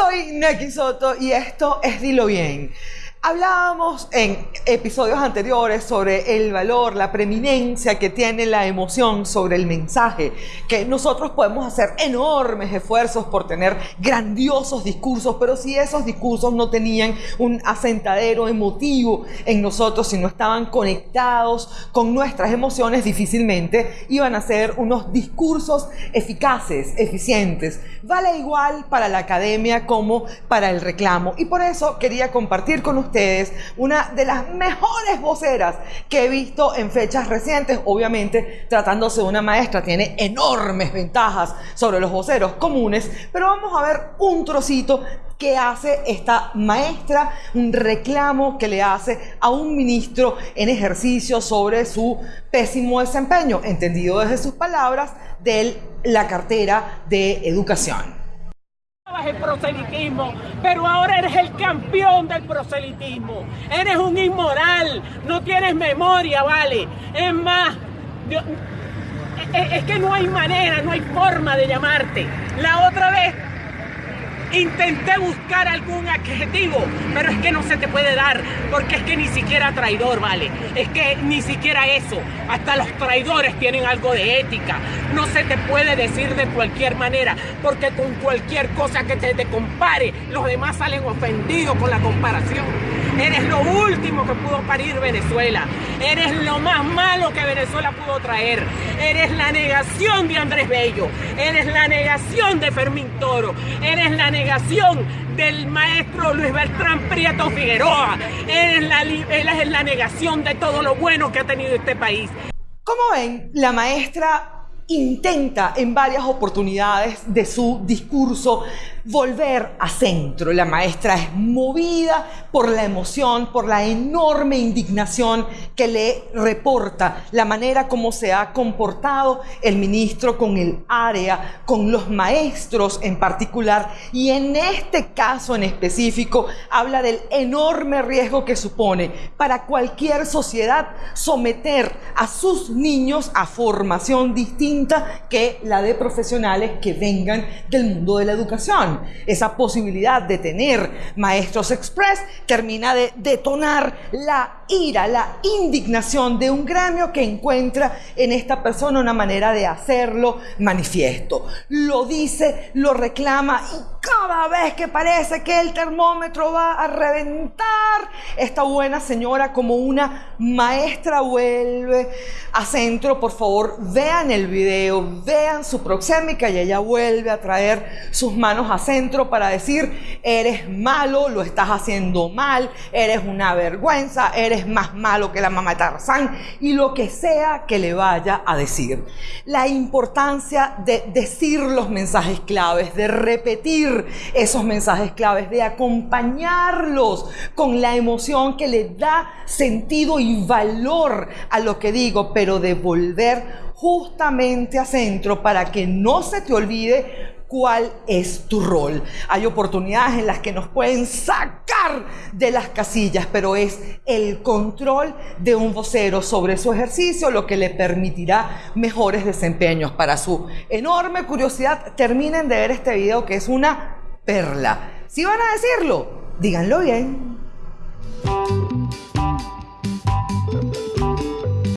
Soy Neki Soto y esto es Dilo Bien. Hablábamos en episodios anteriores sobre el valor, la preeminencia que tiene la emoción sobre el mensaje, que nosotros podemos hacer enormes esfuerzos por tener grandiosos discursos, pero si esos discursos no tenían un asentadero emotivo en nosotros, si no estaban conectados con nuestras emociones, difícilmente iban a ser unos discursos eficaces, eficientes. Vale igual para la academia como para el reclamo. Y por eso quería compartir con ustedes ustedes una de las mejores voceras que he visto en fechas recientes. Obviamente, tratándose de una maestra, tiene enormes ventajas sobre los voceros comunes, pero vamos a ver un trocito que hace esta maestra, un reclamo que le hace a un ministro en ejercicio sobre su pésimo desempeño, entendido desde sus palabras, de la cartera de educación el proselitismo, pero ahora eres el campeón del proselitismo. Eres un inmoral, no tienes memoria, ¿vale? Es más, es que no hay manera, no hay forma de llamarte. La otra vez Intenté buscar algún adjetivo, pero es que no se te puede dar, porque es que ni siquiera traidor, ¿vale? Es que ni siquiera eso. Hasta los traidores tienen algo de ética. No se te puede decir de cualquier manera, porque con cualquier cosa que te, te compare, los demás salen ofendidos con la comparación. Eres lo último que pudo parir Venezuela. Eres lo más malo que Venezuela pudo traer. Eres la negación de Andrés Bello. Eres la negación de Fermín Toro. Eres la negación del maestro Luis Bertrán Prieto Figueroa. Eres la, la negación de todo lo bueno que ha tenido este país. Como ven, la maestra intenta en varias oportunidades de su discurso volver a centro. La maestra es movida por la emoción, por la enorme indignación que le reporta la manera como se ha comportado el ministro con el área, con los maestros en particular, y en este caso en específico habla del enorme riesgo que supone para cualquier sociedad someter a sus niños a formación distinta que la de profesionales que vengan del mundo de la educación. Esa posibilidad de tener maestros express termina de detonar la ira, la indignación de un gremio que encuentra en esta persona una manera de hacerlo manifiesto. Lo dice, lo reclama y cada vez que parece que el termómetro va a reventar, esta buena señora como una maestra vuelve a centro. Por favor, vean el video vean su proxémica y ella vuelve a traer sus manos a centro para decir, eres malo, lo estás haciendo mal, eres una vergüenza, eres más malo que la mamá Tarzán y lo que sea que le vaya a decir. La importancia de decir los mensajes claves, de repetir esos mensajes claves, de acompañarlos con la emoción que le da sentido y valor a lo que digo, pero de volver justamente a centro para que no se te olvide cuál es tu rol. Hay oportunidades en las que nos pueden sacar de las casillas, pero es el control de un vocero sobre su ejercicio lo que le permitirá mejores desempeños. Para su enorme curiosidad, terminen de ver este video que es una perla. Si van a decirlo, díganlo bien.